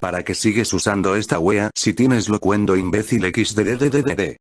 ¿Para qué sigues usando esta wea si tienes locuendo imbécil xddddd?